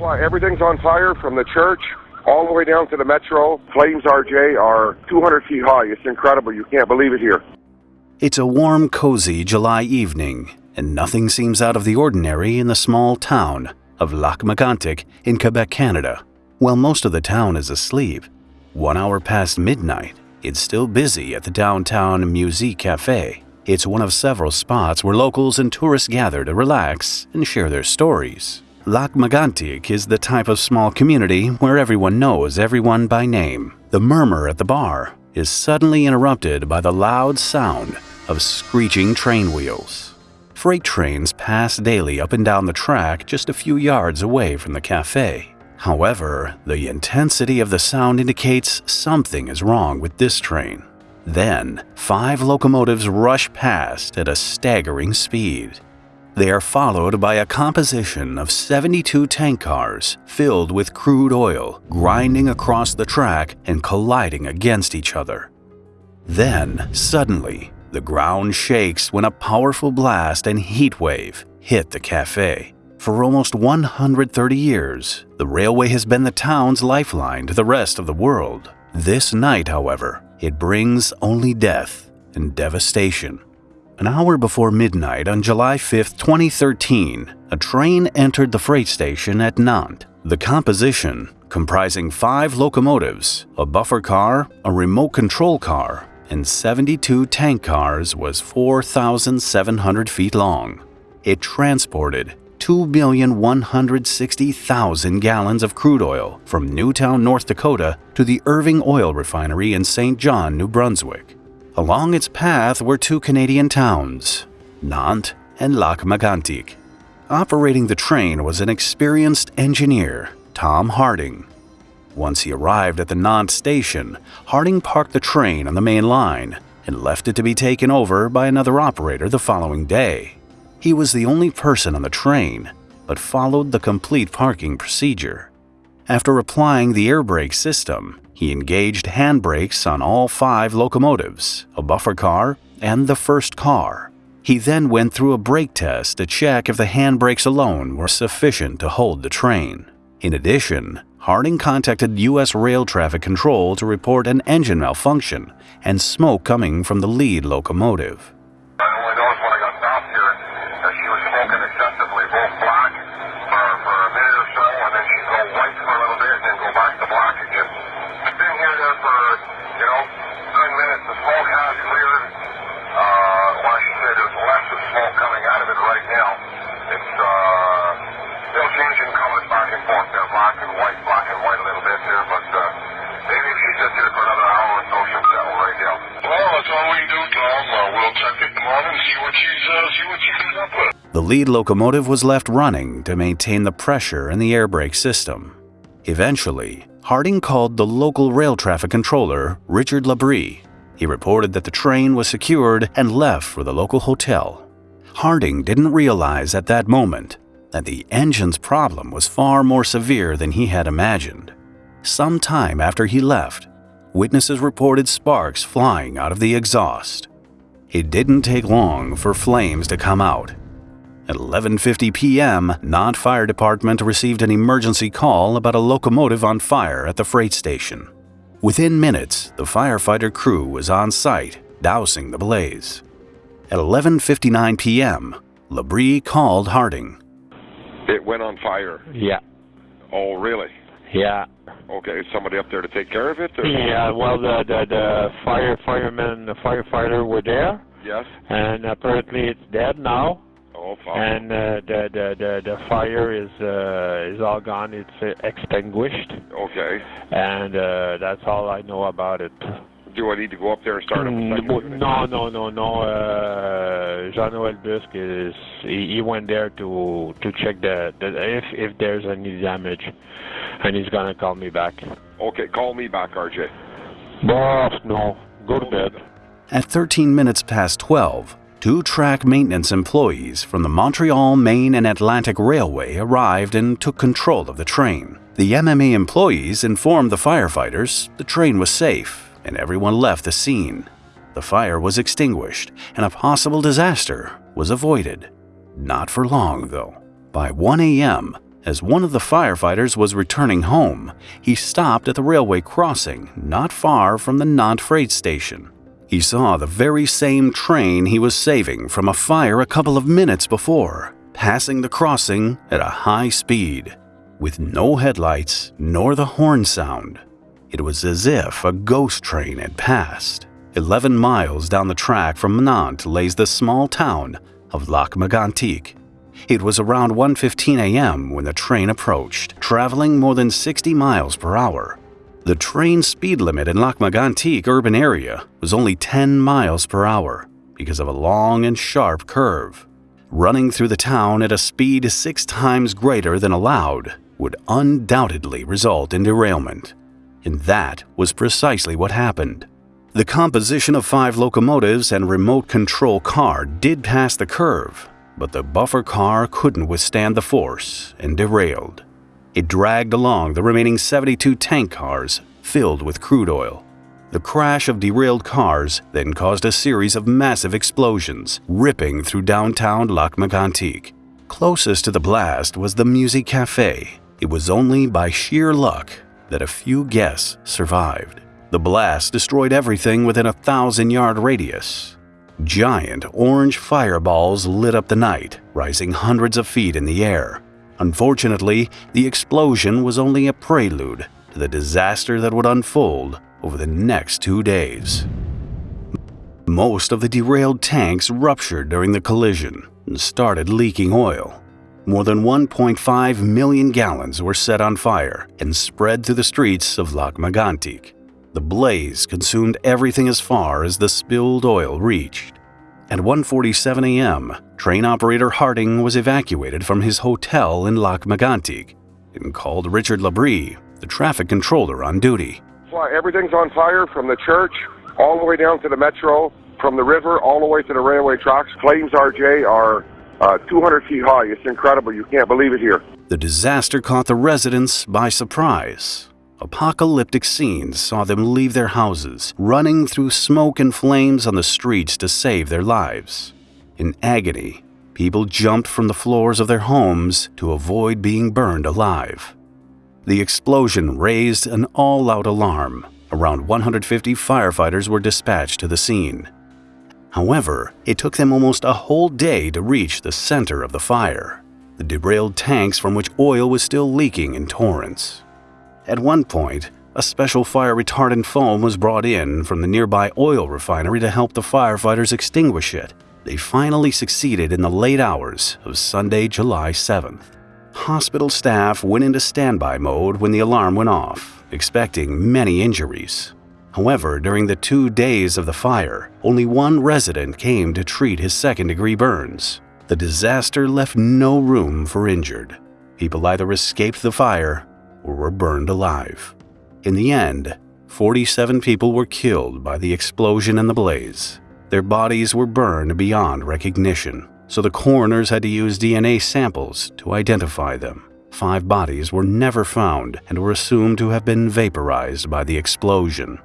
Everything's on fire from the church all the way down to the metro. Flames, RJ, are 200 feet high. It's incredible. You can't believe it here. It's a warm, cozy July evening, and nothing seems out of the ordinary in the small town of Lac Megantic in Quebec, Canada. While most of the town is asleep, one hour past midnight, it's still busy at the downtown Musi-Cafe. It's one of several spots where locals and tourists gather to relax and share their stories. Lac Megantic is the type of small community where everyone knows everyone by name. The murmur at the bar is suddenly interrupted by the loud sound of screeching train wheels. Freight trains pass daily up and down the track just a few yards away from the cafe. However, the intensity of the sound indicates something is wrong with this train. Then, five locomotives rush past at a staggering speed. They are followed by a composition of 72 tank cars filled with crude oil, grinding across the track and colliding against each other. Then, suddenly, the ground shakes when a powerful blast and heat wave hit the cafe. For almost 130 years, the railway has been the town's lifeline to the rest of the world. This night, however, it brings only death and devastation. An hour before midnight on July 5, 2013, a train entered the freight station at Nantes. The composition, comprising five locomotives, a buffer car, a remote control car, and 72 tank cars, was 4,700 feet long. It transported 2,160,000 gallons of crude oil from New Town, North Dakota to the Irving Oil Refinery in Saint John, New Brunswick. Along its path were two Canadian towns, Nantes and Lac Megantic. Operating the train was an experienced engineer, Tom Harding. Once he arrived at the Nantes station, Harding parked the train on the main line and left it to be taken over by another operator the following day. He was the only person on the train, but followed the complete parking procedure. After applying the air brake system, he engaged handbrakes on all five locomotives, a buffer car, and the first car. He then went through a brake test to check if the handbrakes alone were sufficient to hold the train. In addition, Harding contacted U.S. Rail Traffic Control to report an engine malfunction and smoke coming from the lead locomotive. I only noticed when I got stopped here that she was smoking excessively, both black for, for a minute or so, and then she'd go white for a little bit and then go back to black again. I've been here there for, you know, nine minutes. The smoke has cleared. Uh, like she said, there's less of smoke coming out of it right now. It's, uh, still changing colors back and forth there, black and white, black and white a little bit there, but, uh, maybe if she sits here for another hour or so, she'll settle right down. Well, that's all we can do, Tom. Uh, we'll check it tomorrow and see what she's, uh, see what she comes up with. The lead locomotive was left running to maintain the pressure in the air brake system. Eventually, Harding called the local rail traffic controller, Richard Labrie. He reported that the train was secured and left for the local hotel. Harding didn't realize at that moment that the engine's problem was far more severe than he had imagined. Some time after he left, witnesses reported sparks flying out of the exhaust. It didn't take long for flames to come out. At 11:50 p.m., Nantes Fire Department received an emergency call about a locomotive on fire at the freight station. Within minutes, the firefighter crew was on site, dousing the blaze. At 11:59 p.m., Labrie called Harding. It went on fire. Yeah, Oh, really? yeah, Okay, is somebody up there to take care of it? Or? yeah. Well, the the, the fire firemen, the firefighter were there, Yes. and apparently it's dead now. Oh, fuck. And uh, the, the the the fire is uh, is all gone. It's uh, extinguished, Okay. and uh, that's all I know about it. Do I need to go up there and start up a Mm, second no, no, no, no, no. Uh, Jean-Noel Busque is he, he went there to to check the, the if if there's any damage, and he's gonna call me back. Okay, call me back, RJ. Boss, no, go to bed. At 13 minutes past 12, two track maintenance employees from the Montreal, Maine, and Atlantic Railway arrived and took control of the train. The MMA employees informed the firefighters the train was safe and everyone left the scene. The fire was extinguished and a possible disaster was avoided. Not for long, though. By 1 a.m., As one of the firefighters was returning home, he stopped at the railway crossing not far from the Nantes freight station. He saw the very same train he was saving from a fire a couple of minutes before, passing the crossing at a high speed, with no headlights nor the horn sound. It was as if a ghost train had passed. Eleven miles down the track from Nantes lays the small town of Lac Megantic. It was around 1:15 a.m. when the train approached, traveling more than 60 miles per hour. The train speed limit in Lac urban area was only 10 miles per hour because of a long and sharp curve. Running through the town at a speed six times greater than allowed would undoubtedly result in derailment. And that was precisely what happened. The composition of five locomotives and remote control car did pass the curve, but the buffer car couldn't withstand the force and derailed. It dragged along the remaining 72 tank cars filled with crude oil. The crash of derailed cars then caused a series of massive explosions, ripping through downtown Lac Megantic. Closest to the blast was the Musi-Cafe. It was only by sheer luck that a few guests survived. The blast destroyed everything within a thousand yard radius. Giant orange fireballs lit up the night, rising hundreds of feet in the air. Unfortunately, the explosion was only a prelude to the disaster that would unfold over the next two days. Most of the derailed tanks ruptured during the collision and started leaking oil. More than 1.5 million gallons were set on fire and spread through the streets of Lac Megantic. The blaze consumed everything as far as the spilled oil reached. At 1:47 a.m., train operator Harding was evacuated from his hotel in Lac Megantic and called Richard Labrie, the traffic controller on duty. Everything's on fire from the church all the way down to the metro, from the river all the way to the railway tracks. Flames RJ are uh, 200 feet high. It's incredible. You can't believe it here. The disaster caught the residents by surprise. Apocalyptic scenes saw them leave their houses, running through smoke and flames on the streets to save their lives. In agony, people jumped from the floors of their homes to avoid being burned alive. The explosion raised an all out alarm. Around 150 firefighters were dispatched to the scene. However, it took them almost a whole day to reach the center of the fire, the derailed tanks from which oil was still leaking in torrents. At one point, a special fire retardant foam was brought in from the nearby oil refinery to help the firefighters extinguish it. They finally succeeded in the late hours of Sunday, July 7th. Hospital staff went into standby mode when the alarm went off, expecting many injuries. However, during the two days of the fire, only one resident came to treat his second degree burns. The disaster left no room for injured. People either escaped the fire or were burned alive. In the end, 47 people were killed by the explosion and the blaze. Their bodies were burned beyond recognition, so the coroners had to use DNA samples to identify them. Five bodies were never found and were assumed to have been vaporized by the explosion.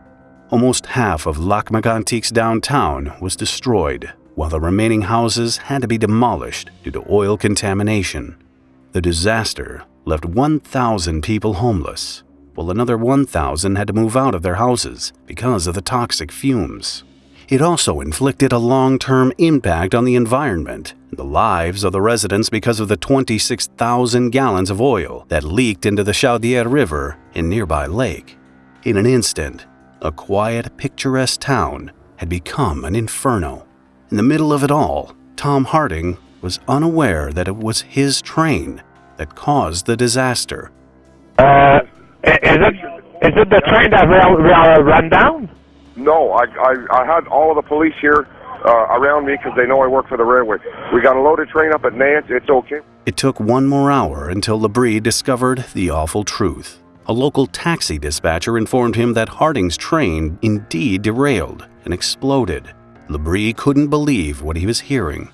Almost half of Lac Megantic's downtown was destroyed, while the remaining houses had to be demolished due to oil contamination. The disaster left 1,000 people homeless, while another 1,000 had to move out of their houses because of the toxic fumes. It also inflicted a long term impact on the environment and the lives of the residents because of the 26,000 gallons of oil that leaked into the Chaudière River and nearby lake. In an instant, a quiet, picturesque town had become an inferno. In the middle of it all, Tom Harding was unaware that it was his train that caused the disaster. Uh, is it is it the train that will, will run down? No, I, I, I had all of the police here uh, around me because they know I work for the railway. We got a loaded train up at Nantes. It's okay. It took one more hour until Labrie discovered the awful truth. A local taxi dispatcher informed him that Harding's train indeed derailed and exploded. Labrie couldn't believe what he was hearing.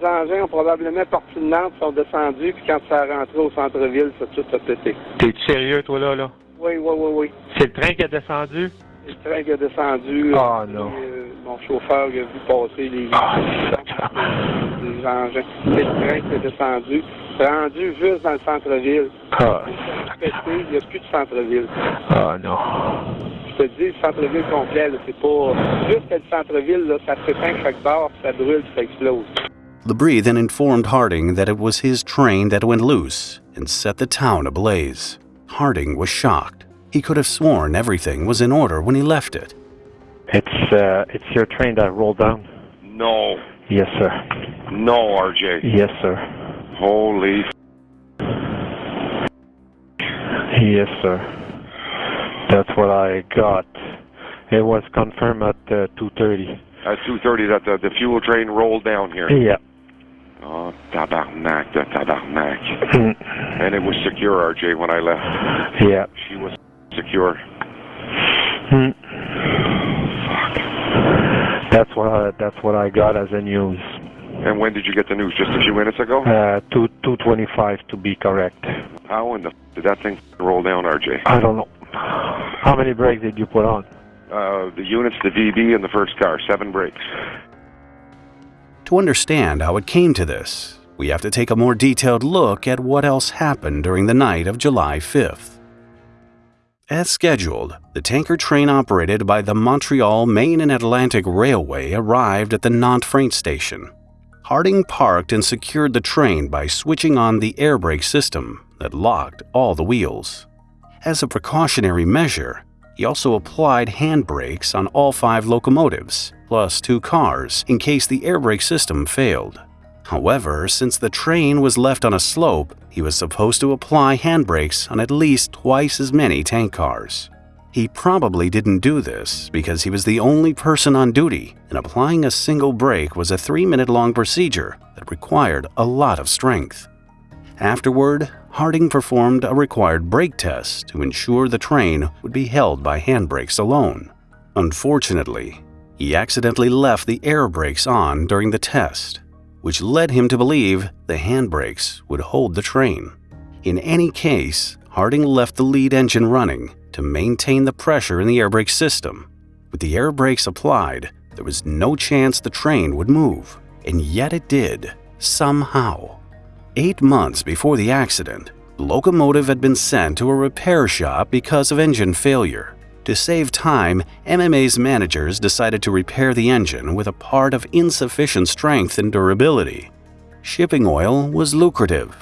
Les engins ont probablement parti de Nantes, sont descendus, puis quand ça a rentré au centre-ville, ça tout a pété. T'es sérieux, toi, là, là? Oui, oui, oui, oui. C'est le train qui a descendu? Le train qui a descendu. Ah, euh, non. euh, mon chauffeur il a vu passer les, sacrément. les engins. C'est le train qui a descendu. C'est rendu juste dans le centre-ville. Ah, Pété, il n'y a plus de centre-ville. ah non. Je te dis, le centre-ville complet, là, c'est pas... Juste le centre-ville, là, ça s'éteint chaque barre, ça brûle, ça explose. Labrie then informed Harding that it was his train that went loose and set the town ablaze. Harding was shocked. He could have sworn everything was in order when he left it. It's uh, it's your train that rolled down. No, Yes, sir. no, RJ. Yes, sir. Holy. Yes, sir. That's what I got. It was confirmed at uh, 2:30. At 2.30 that the, the fuel train rolled down here. Yeah. Oh, tabarnak, the tabarnak. Mm. And it was secure, RJ, when I left. Yeah. She was secure. Mm. That's what I, that's what I got as a news. And when did you get the news? Just a few minutes ago? Uh, two two twenty five to be correct. How in the f- did that thing roll down, RJ? I don't know. How many brakes did you put on? Uh, the units, the VB, and the first car, seven brakes. To understand how it came to this, we have to take a more detailed look at what else happened during the night of July 5th. As scheduled, the tanker train operated by the Montreal, Maine and Atlantic Railway arrived at the Nantes freight station. Harding parked and secured the train by switching on the air brake system that locked all the wheels. As a precautionary measure, he also applied hand brakes on all five locomotives, plus two cars, in case the air brake system failed. However, since the train was left on a slope, he was supposed to apply handbrakes on at least twice as many tank cars. He probably didn't do this because he was the only person on duty, and applying a single brake was a three minute long procedure that required a lot of strength. Afterward, Harding performed a required brake test to ensure the train would be held by handbrakes alone. Unfortunately, he accidentally left the air brakes on during the test, which led him to believe the handbrakes would hold the train. In any case, Harding left the lead engine running to maintain the pressure in the air brake system. With the air brakes applied, there was no chance the train would move, and yet it did, somehow. Eight months before the accident, the locomotive had been sent to a repair shop because of engine failure. To save time, MMA's managers decided to repair the engine with a part of insufficient strength and durability. Shipping oil was lucrative.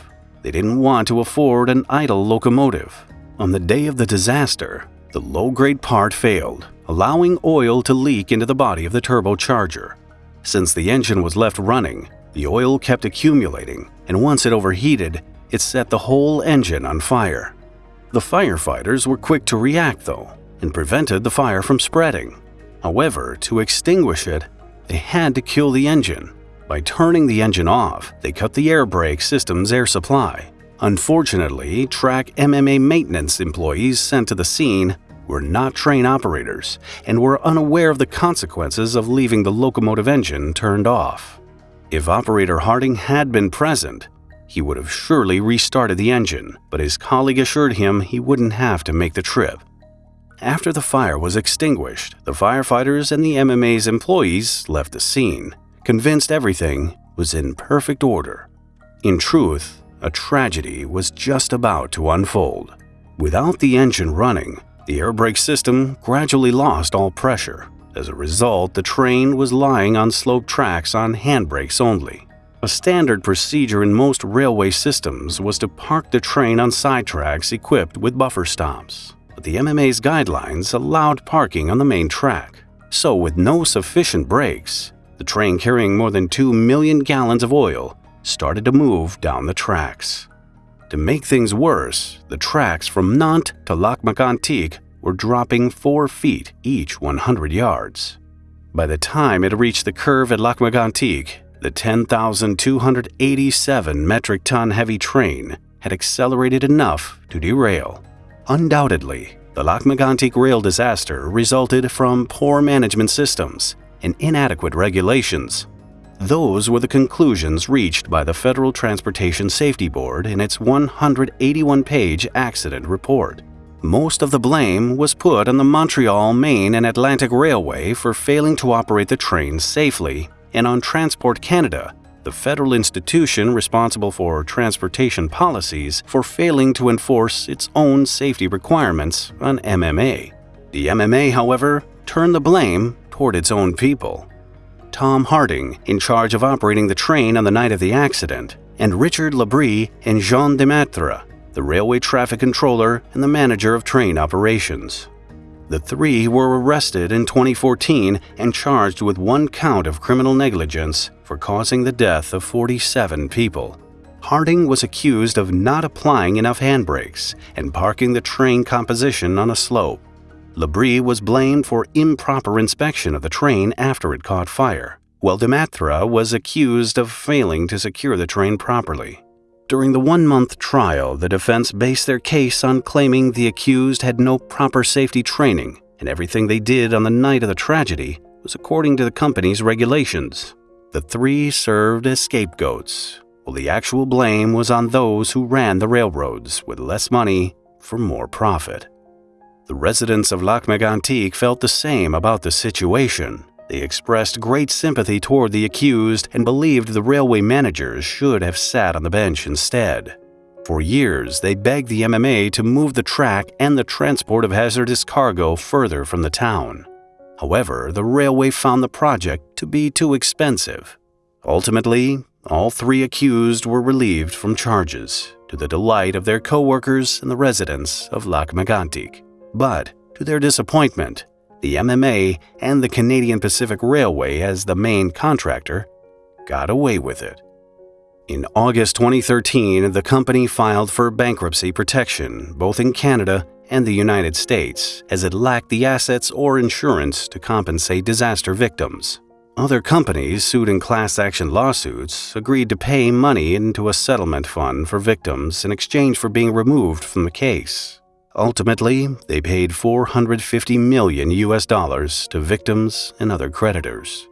They didn't want to afford an idle locomotive. On the day of the disaster, the low grade part failed, allowing oil to leak into the body of the turbocharger. Since the engine was left running, the oil kept accumulating, and once it overheated, it set the whole engine on fire. The firefighters were quick to react, though, and prevented the fire from spreading. However, to extinguish it, they had to kill the engine. By turning the engine off, they cut the air brake system's air supply. Unfortunately, track MMA maintenance employees sent to the scene were not train operators and were unaware of the consequences of leaving the locomotive engine turned off. If operator Harding had been present, he would have surely restarted the engine, but his colleague assured him he wouldn't have to make the trip. After the fire was extinguished, the firefighters and the MMA's employees left the scene, convinced everything was in perfect order. In truth, a tragedy was just about to unfold. Without the engine running, the air brake system gradually lost all pressure. As a result, the train was lying on sloped tracks on handbrakes only. A standard procedure in most railway systems was to park the train on side tracks equipped with buffer stops but the MMA's guidelines allowed parking on the main track. So, with no sufficient brakes, the train carrying more than 2 million gallons of oil started to move down the tracks. To make things worse, the tracks from Nantes to Lac Mégantic were dropping 4 feet each 100 yards. By the time it reached the curve at Lac Mégantic, the 10,287 metric ton heavy train had accelerated enough to derail. Undoubtedly, the Lac Mégantic rail disaster resulted from poor management systems and inadequate regulations. Those were the conclusions reached by the Federal Transportation Safety Board in its 181 page accident report. Most of the blame was put on the Montreal, Maine, and Atlantic Railway for failing to operate the trains safely, and on Transport Canada the federal institution responsible for transportation policies, for failing to enforce its own safety requirements on MMA. The MMA, however, turned the blame toward its own people. Tom Harding, in charge of operating the train on the night of the accident, and Richard Labrie and Jean Demaitre, the railway traffic controller and the manager of train operations. The three were arrested in 2014 and charged with one count of criminal negligence for causing the death of 47 people. Harding was accused of not applying enough handbrakes and parking the train composition on a slope. Labrie was blamed for improper inspection of the train after it caught fire, while Demaitre was accused of failing to secure the train properly. During the one month trial, the defense based their case on claiming the accused had no proper safety training and everything they did on the night of the tragedy was according to the company's regulations. The three served as scapegoats, while the actual blame was on those who ran the railroads with less money for more profit. The residents of Lac Mégantic felt the same about the situation they expressed great sympathy toward the accused and believed the railway managers should have sat on the bench instead. For years, they begged the MMA to move the track and the transport of hazardous cargo further from the town. However, the railway found the project to be too expensive. Ultimately, all three accused were relieved from charges, to the delight of their co-workers and the residents of Lac Mégantic. But, to their disappointment, the MMA and the Canadian Pacific Railway as the main contractor got away with it. In August 2013, the company filed for bankruptcy protection both in Canada and the United States as it lacked the assets or insurance to compensate disaster victims. Other companies sued in class action lawsuits agreed to pay money into a settlement fund for victims in exchange for being removed from the case. Ultimately, they paid 450 million US dollars to victims and other creditors.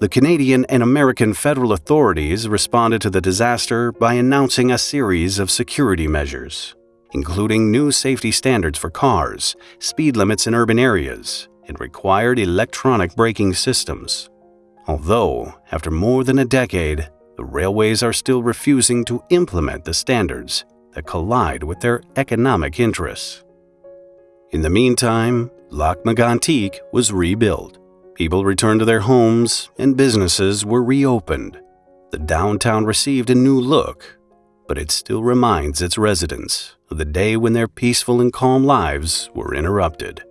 The Canadian and American federal authorities responded to the disaster by announcing a series of security measures, including new safety standards for cars, speed limits in urban areas, and required electronic braking systems. Although, after more than a decade, the railways are still refusing to implement the standards that collide with their economic interests. In the meantime, Lac Mégantic was rebuilt. People returned to their homes and businesses were reopened. The downtown received a new look, but it still reminds its residents of the day when their peaceful and calm lives were interrupted.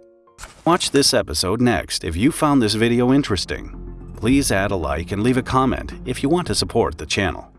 Watch this episode next if you found this video interesting. Please add a like and leave a comment if you want to support the channel.